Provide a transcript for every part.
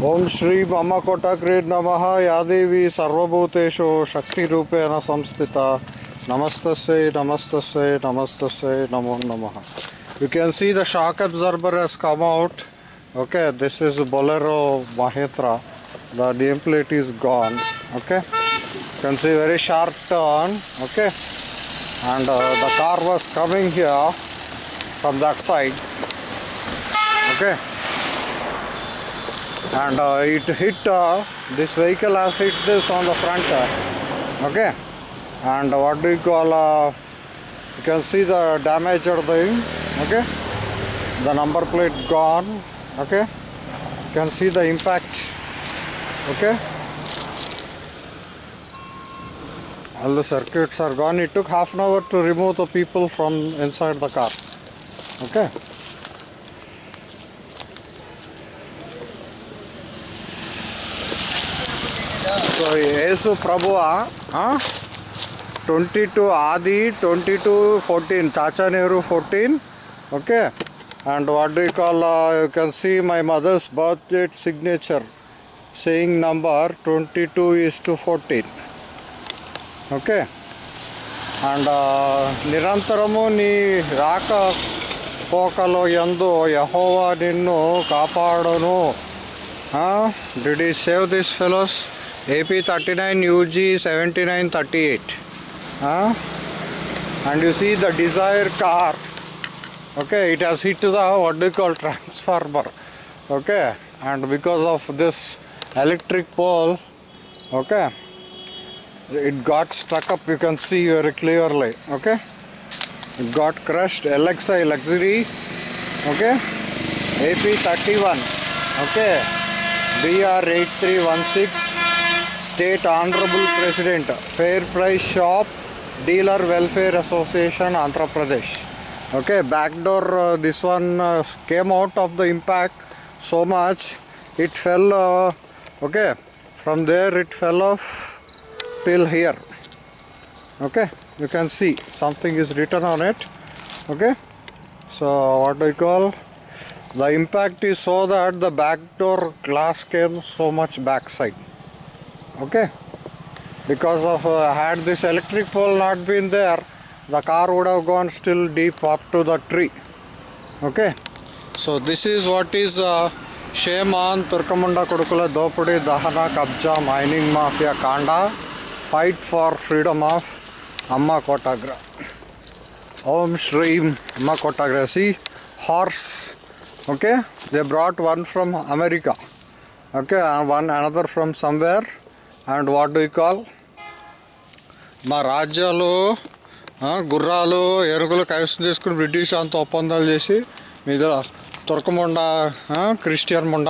ओम श्री मम कोटक्रीड नम। यादेवी सर्वभूतेषु शक्ति रूपेण संस्थित। नमस्त नमस्त नमस्त नमो नम। You can see the shock absorber has come out okay this is Bolero Mahindra the DM plate is gone okay can see very sharp turn okay and the car was coming here from that side okay? And uh, it hit uh, this vehicle has hit this on the front uh, okay? And what do you call uh, you can see the damage damaged thing okay? The number plate gone okay? You can see the impact okay? All the circuits are gone. It took half an hour to remove the people from inside the car okay so Yesu ప్రభువా twenty two ఆది twenty two fourteen Chacha Nehru fourteen okay? And what do call you can see my mother's birth date signature saying number twenty two is to fourteen okay? And నిరంతరము నీ రాక పోకలో ఎందు యహోవా నిన్ను కాపాడును did he save this fellows AP 39 UG 7938 huh? and you see the desired car. Okay it has hit the what do you call transformer. Okay and because of this electric pole okay it got stuck up you can see very clearly okay? It got crushed LXI luxury okay? AP 31 okay? BR 8316 state honorable president fair price shop dealer welfare association andhra pradesh. Okay back door uh, this one uh, came out of the impact so much. It fell uh, okay from there it fell off till here. Okay you can see something is written on it. Okay so what do you call? The impact is so that the back door glass came so much backside okay because of uh, had this electric pole not been there the car would have gone still deep up to the tree okay so this is what is uh, shame on turkamunda kodukula dopudi dahana kabja mining mafia kanda fight for freedom of Amma Kotagra. Om Shri Amma Kotagra. See, horse. Okay, they brought one from America. Okay, and one another from somewhere. And what do call మా రాజ్యాలు గుర్రాలు ఎరుకలు కైవసం చేసుకుని British అంత ఒప్పందాలు చేసి మీద తుర్కముండ క్రిస్టియన్ ముండ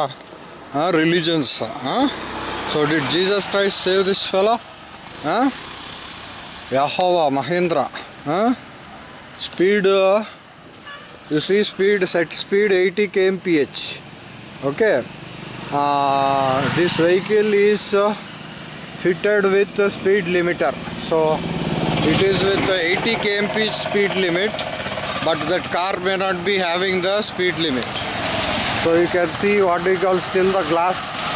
religions so the Jesus Christ save this fellow యహోవా Mahindra speed you see speed set speed eighty KMPH okay this vehicle is fitted with a speed limiter. So it is with the 80 kmph speed limit, but that car may not be having the speed limit. So you can see what we call still the glass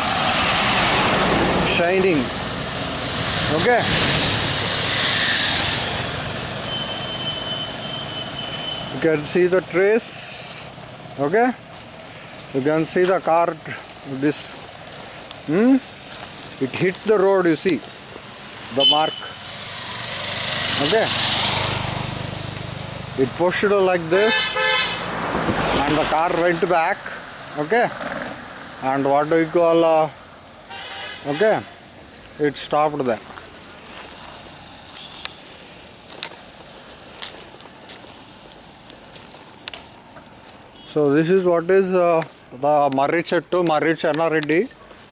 shining. Okay. you can see the trace okay you can see the car this hmm? It hit the road you see. The mark. Okay. It pushed like this and the car went back. Okay. And what do you call uh, okay. It stopped there. So this is what is uh, the Marri Chettu, Marri Channareddy.